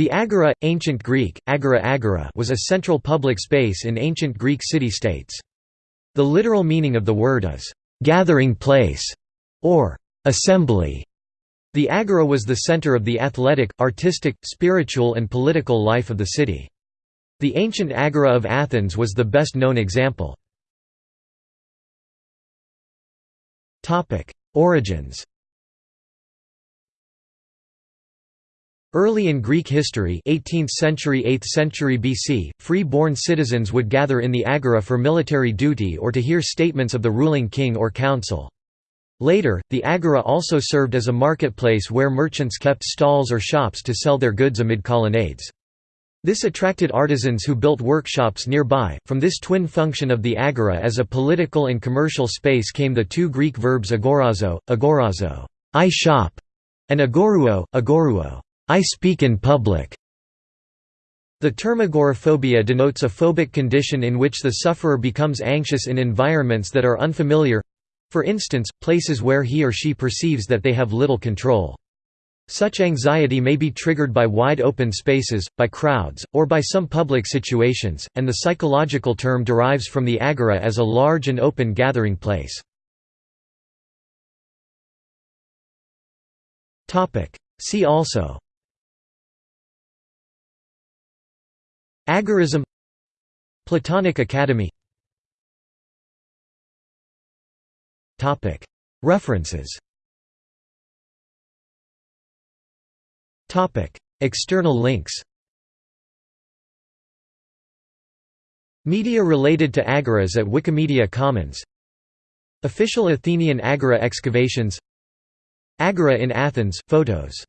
The Agora, ancient Greek, agora agora was a central public space in ancient Greek city-states. The literal meaning of the word is, "...gathering place", or "...assembly". The agora was the center of the athletic, artistic, spiritual and political life of the city. The ancient agora of Athens was the best known example. Origins Early in Greek history 18th century 8th century BC, free-born citizens would gather in the agora for military duty or to hear statements of the ruling king or council. Later, the agora also served as a marketplace where merchants kept stalls or shops to sell their goods amid colonnades. This attracted artisans who built workshops nearby. From this twin function of the agora as a political and commercial space came the two Greek verbs agorazo, agorazo, I shop, and agoruo, agoruo, I speak in public. The term agoraphobia denotes a phobic condition in which the sufferer becomes anxious in environments that are unfamiliar—for instance, places where he or she perceives that they have little control. Such anxiety may be triggered by wide open spaces, by crowds, or by some public situations, and the psychological term derives from the agora as a large and open gathering place. See also Agorism Platonic Academy. References. External links. Media related to agoras at Wikimedia Commons. Official Athenian agora excavations. Agora in Athens, photos